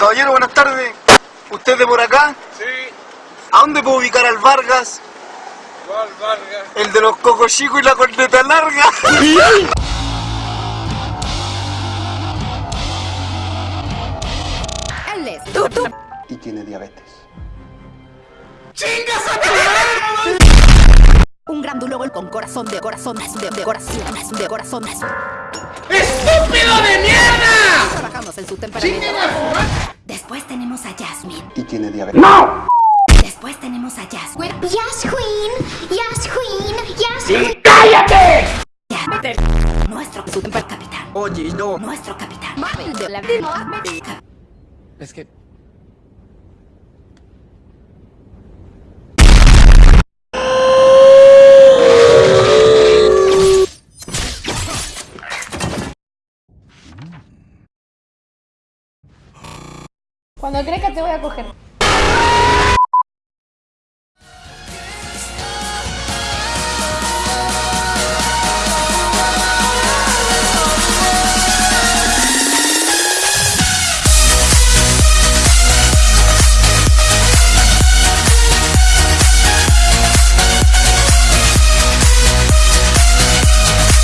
Caballero, buenas tardes. ¿Usted de por acá? Sí, ¿A dónde puedo ubicar al Vargas? ¿cuál Vargas? El de los cocos chicos y la corneta larga. Él es tú, tú. y tiene diabetes. Un grandulón con corazón de corazón de, de corazón de corazón. ¡Estúpido de mierda! Trabajamos en su temperamento. Después tenemos a Jasmine. Y tiene diabetes. Después tenemos a Jasmine. Yes, Queen. Yes, Queen. Ya. Nuestro su temper capitán. Oye, no. Nuestro capitán. De la Es que Cuando que te voy a coger.